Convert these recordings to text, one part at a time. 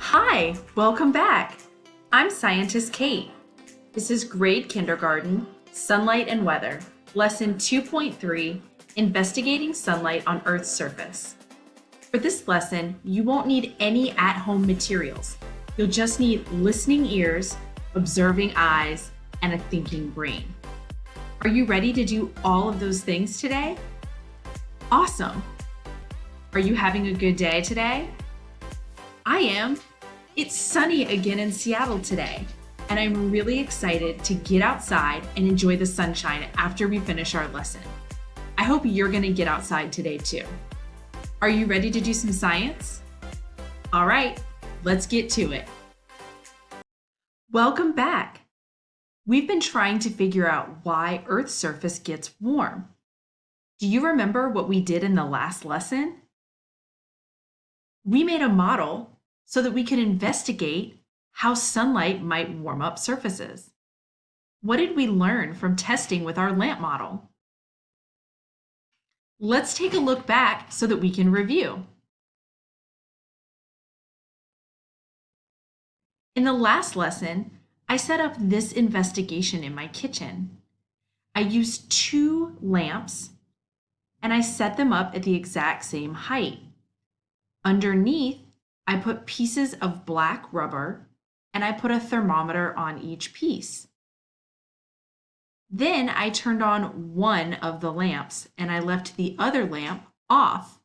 Hi, welcome back. I'm Scientist Kate. This is grade kindergarten, sunlight and weather, lesson 2.3, investigating sunlight on Earth's surface. For this lesson, you won't need any at-home materials. You'll just need listening ears, observing eyes, and a thinking brain. Are you ready to do all of those things today? Awesome. Are you having a good day today? I am. It's sunny again in Seattle today, and I'm really excited to get outside and enjoy the sunshine after we finish our lesson. I hope you're to get outside today too. Are you ready to do some science? All right, let's get to it. Welcome back. We've been trying to figure out why Earth's surface gets warm. Do you remember what we did in the last lesson? We made a model so that we could investigate how sunlight might warm up surfaces. What did we learn from testing with our lamp model? Let's take a look back so that we can review. In the last lesson, I set up this investigation in my kitchen. I used two lamps and I set them up at the exact same height. Underneath I put pieces of black rubber and I put a thermometer on each piece. Then I turned on one of the lamps and I left the other lamp off.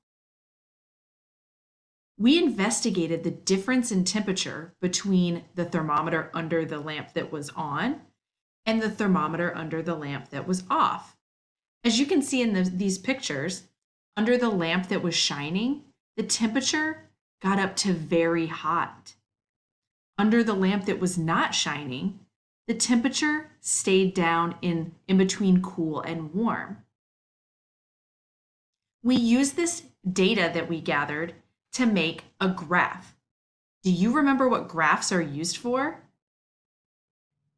We investigated the difference in temperature between the thermometer under the lamp that was on and the thermometer under the lamp that was off. As you can see in the, these pictures, under the lamp that was shining, the temperature got up to very hot. Under the lamp that was not shining, the temperature stayed down in, in between cool and warm. We use this data that we gathered to make a graph. Do you remember what graphs are used for?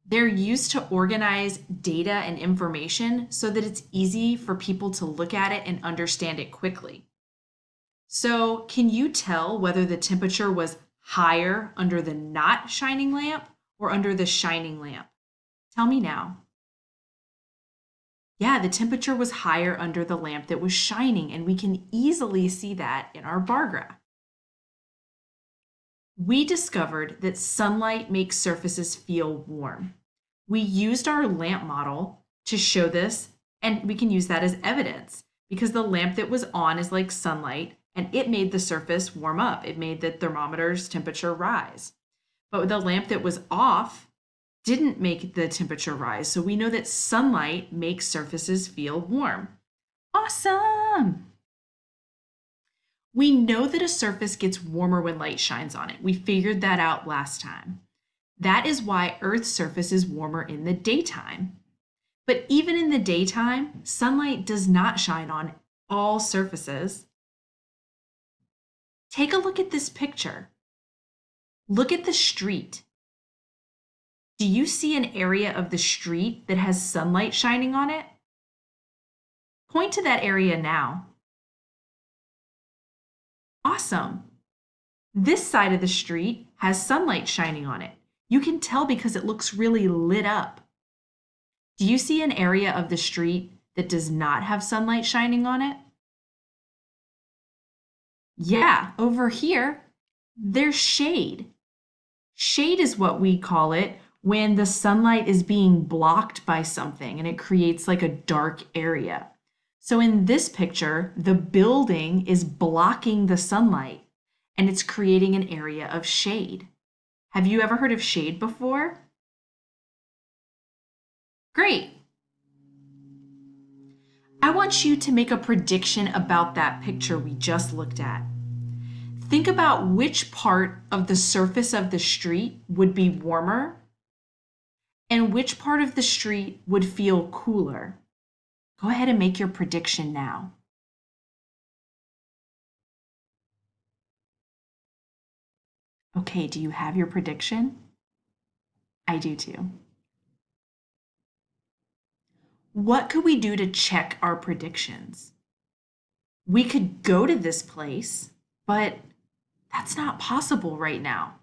They're used to organize data and information so that it's easy for people to look at it and understand it quickly. So can you tell whether the temperature was higher under the not shining lamp or under the shining lamp? Tell me now. Yeah, the temperature was higher under the lamp that was shining, and we can easily see that in our bar graph. We discovered that sunlight makes surfaces feel warm. We used our lamp model to show this, and we can use that as evidence because the lamp that was on is like sunlight and it made the surface warm up. It made the thermometer's temperature rise. But the lamp that was off didn't make the temperature rise. So we know that sunlight makes surfaces feel warm. Awesome! We know that a surface gets warmer when light shines on it. We figured that out last time. That is why Earth's surface is warmer in the daytime. But even in the daytime, sunlight does not shine on all surfaces. Take a look at this picture. Look at the street. Do you see an area of the street that has sunlight shining on it? Point to that area now. Awesome. This side of the street has sunlight shining on it. You can tell because it looks really lit up. Do you see an area of the street that does not have sunlight shining on it? Yeah, over here, there's shade. Shade is what we call it when the sunlight is being blocked by something and it creates like a dark area. So in this picture, the building is blocking the sunlight and it's creating an area of shade. Have you ever heard of shade before? Great. I want you to make a prediction about that picture we just looked at. Think about which part of the surface of the street would be warmer and which part of the street would feel cooler. Go ahead and make your prediction now. Okay, do you have your prediction? I do too. What could we do to check our predictions? We could go to this place, but that's not possible right now.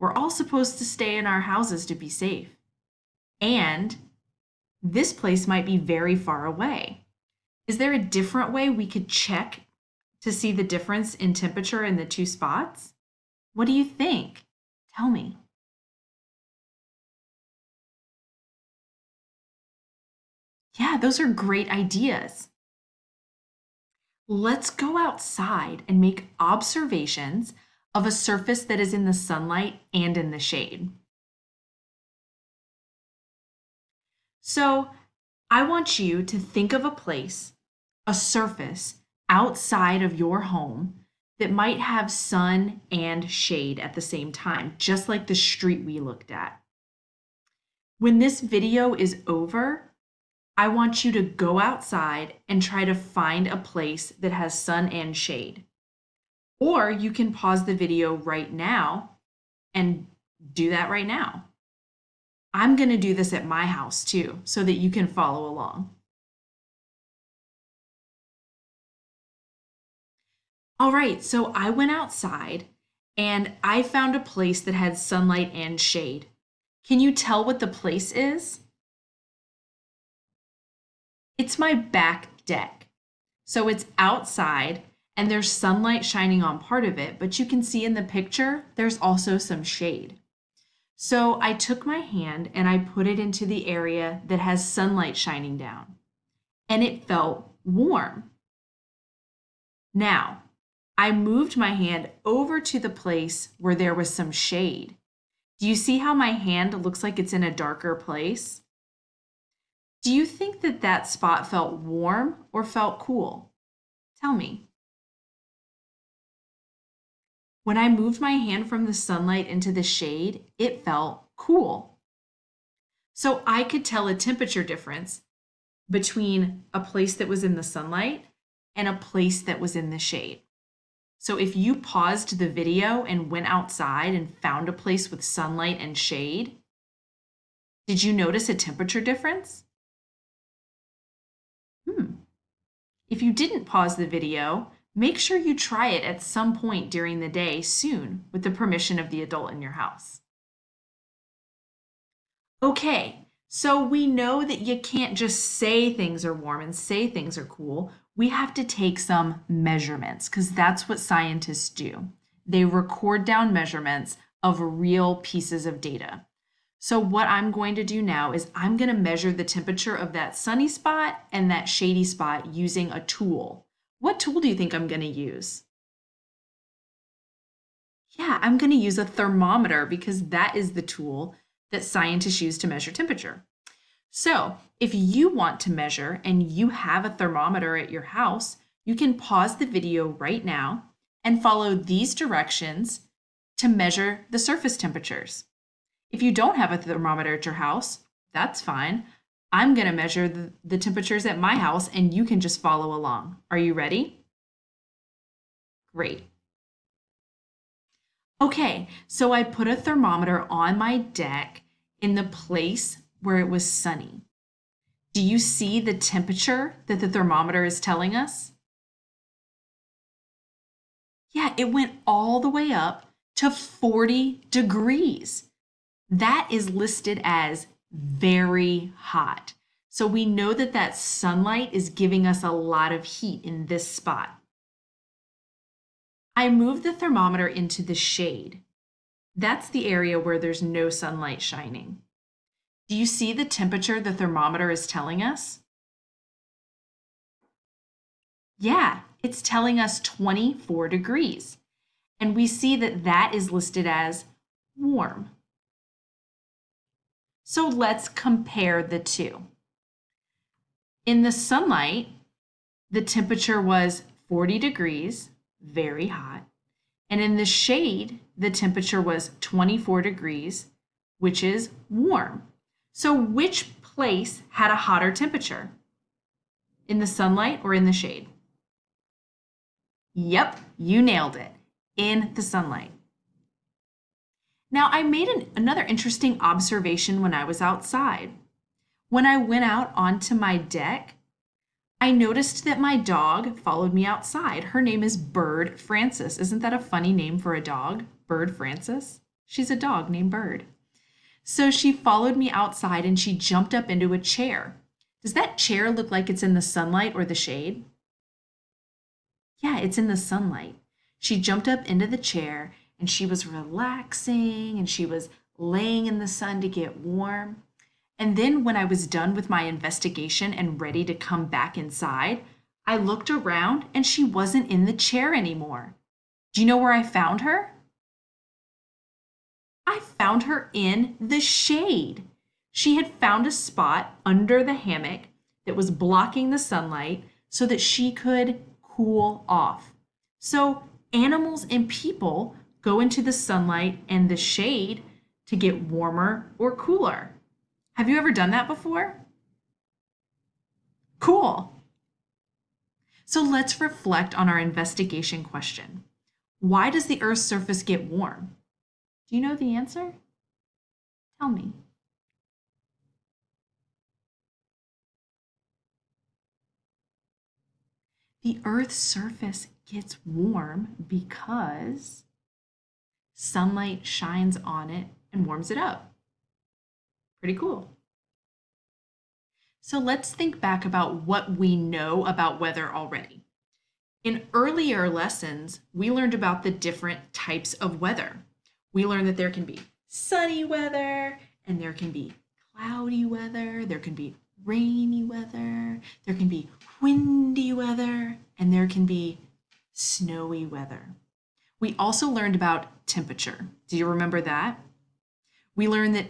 We're all supposed to stay in our houses to be safe. And this place might be very far away. Is there a different way we could check to see the difference in temperature in the two spots? What do you think? Tell me. Yeah, those are great ideas. Let's go outside and make observations of a surface that is in the sunlight and in the shade. So I want you to think of a place, a surface outside of your home that might have sun and shade at the same time, just like the street we looked at. When this video is over, I want you to go outside and try to find a place that has sun and shade. Or you can pause the video right now and do that right now. I'm going to do this at my house too, so that you can follow along. All right, so I went outside and I found a place that had sunlight and shade. Can you tell what the place is? It's my back deck. So it's outside and there's sunlight shining on part of it, but you can see in the picture, there's also some shade. So I took my hand and I put it into the area that has sunlight shining down, and it felt warm. Now, I moved my hand over to the place where there was some shade. Do you see how my hand looks like it's in a darker place? Do you think that that spot felt warm or felt cool? Tell me. When I moved my hand from the sunlight into the shade, it felt cool. So I could tell a temperature difference between a place that was in the sunlight and a place that was in the shade. So if you paused the video and went outside and found a place with sunlight and shade, did you notice a temperature difference? Hmm. If you didn't pause the video, Make sure you try it at some point during the day soon with the permission of the adult in your house. Okay, so we know that you can't just say things are warm and say things are cool. We have to take some measurements because that's what scientists do. They record down measurements of real pieces of data. So what I'm going to do now is I'm going to measure the temperature of that sunny spot and that shady spot using a tool. What tool do you think I'm going to use? Yeah, I'm going to use a thermometer because that is the tool that scientists use to measure temperature. So if you want to measure and you have a thermometer at your house, you can pause the video right now and follow these directions to measure the surface temperatures. If you don't have a thermometer at your house, that's fine. I'm going to measure the, the temperatures at my house and you can just follow along. Are you ready? Great. Okay, so I put a thermometer on my deck in the place where it was sunny. Do you see the temperature that the thermometer is telling us? Yeah, it went all the way up to 40 degrees. That is listed as very hot. So we know that that sunlight is giving us a lot of heat in this spot. I move the thermometer into the shade. That's the area where there's no sunlight shining. Do you see the temperature the thermometer is telling us? Yeah, it's telling us 24 degrees. And we see that that is listed as warm. So let's compare the two. In the sunlight, the temperature was 40 degrees, very hot. And in the shade, the temperature was 24 degrees, which is warm. So which place had a hotter temperature? In the sunlight or in the shade? Yep, you nailed it. In the sunlight. Now, I made an, another interesting observation when I was outside. When I went out onto my deck, I noticed that my dog followed me outside. Her name is Bird Francis. Isn't that a funny name for a dog? Bird Francis? She's a dog named Bird. So she followed me outside and she jumped up into a chair. Does that chair look like it's in the sunlight or the shade? Yeah, it's in the sunlight. She jumped up into the chair and she was relaxing and she was laying in the sun to get warm. And then when I was done with my investigation and ready to come back inside, I looked around and she wasn't in the chair anymore. Do you know where I found her? I found her in the shade. She had found a spot under the hammock that was blocking the sunlight so that she could cool off. So animals and people go into the sunlight and the shade to get warmer or cooler. Have you ever done that before? Cool. So let's reflect on our investigation question. Why does the Earth's surface get warm? Do you know the answer? Tell me. The Earth's surface gets warm because sunlight shines on it and warms it up. Pretty cool. So let's think back about what we know about weather already. In earlier lessons, we learned about the different types of weather. We learned that there can be sunny weather and there can be cloudy weather, there can be rainy weather, there can be windy weather, and there can be snowy weather. We also learned about temperature. Do you remember that? We learned that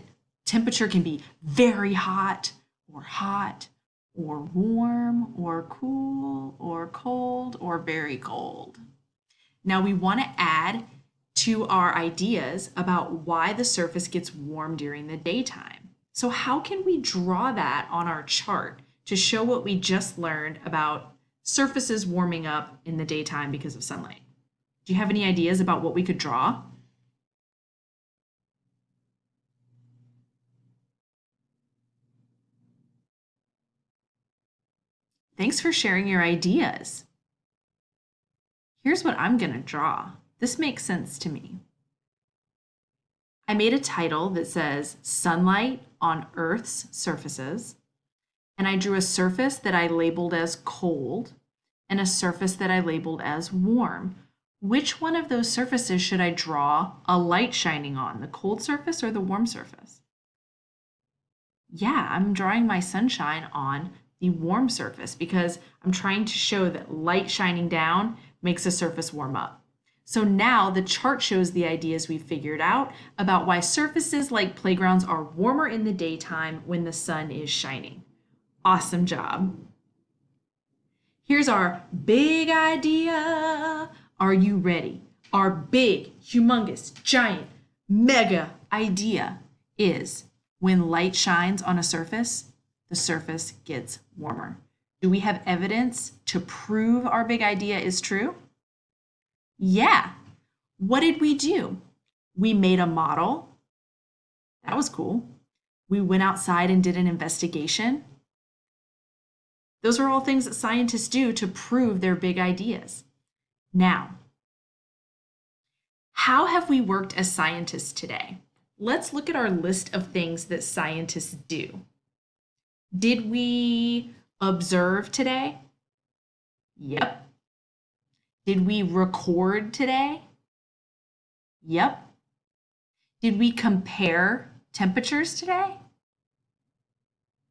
temperature can be very hot or hot or warm or cool or cold or very cold. Now we want to add to our ideas about why the surface gets warm during the daytime. So how can we draw that on our chart to show what we just learned about surfaces warming up in the daytime because of sunlight? Do you have any ideas about what we could draw? Thanks for sharing your ideas. Here's what I'm going to draw. This makes sense to me. I made a title that says Sunlight on Earth's Surfaces, and I drew a surface that I labeled as cold and a surface that I labeled as warm. Which one of those surfaces should I draw a light shining on, the cold surface or the warm surface? Yeah, I'm drawing my sunshine on the warm surface because I'm trying to show that light shining down makes a surface warm up. So now the chart shows the ideas we've figured out about why surfaces like playgrounds are warmer in the daytime when the sun is shining. Awesome job. Here's our big idea. Are you ready? Our big, humongous, giant, mega idea is when light shines on a surface, the surface gets warmer. Do we have evidence to prove our big idea is true? Yeah. What did we do? We made a model. That was cool. We went outside and did an investigation. Those are all things that scientists do to prove their big ideas. Now, how have we worked as scientists today? Let's look at our list of things that scientists do. Did we observe today? Yep. Did we record today? Yep. Did we compare temperatures today?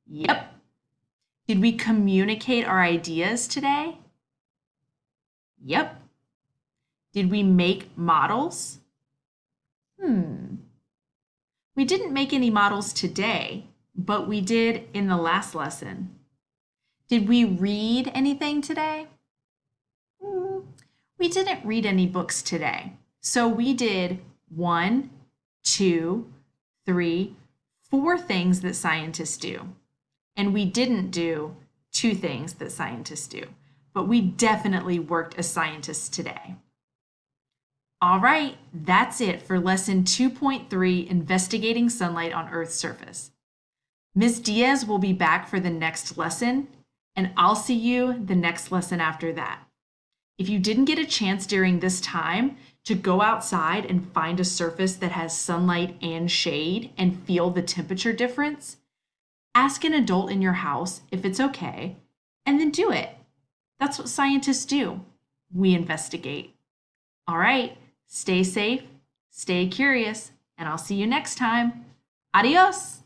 Yep. Did we communicate our ideas today? Yep. Did we make models? Hmm. We didn't make any models today, but we did in the last lesson. Did we read anything today? Mm, we didn't read any books today. So we did one, two, three, four things that scientists do. And we didn't do two things that scientists do. But we definitely worked as scientists today. All right, that's it for lesson 2.3, Investigating Sunlight on Earth's Surface. Ms. Diaz will be back for the next lesson, and I'll see you the next lesson after that. If you didn't get a chance during this time to go outside and find a surface that has sunlight and shade and feel the temperature difference, ask an adult in your house if it's okay, and then do it. That's what scientists do. We investigate. All right, stay safe, stay curious, and I'll see you next time. Adios!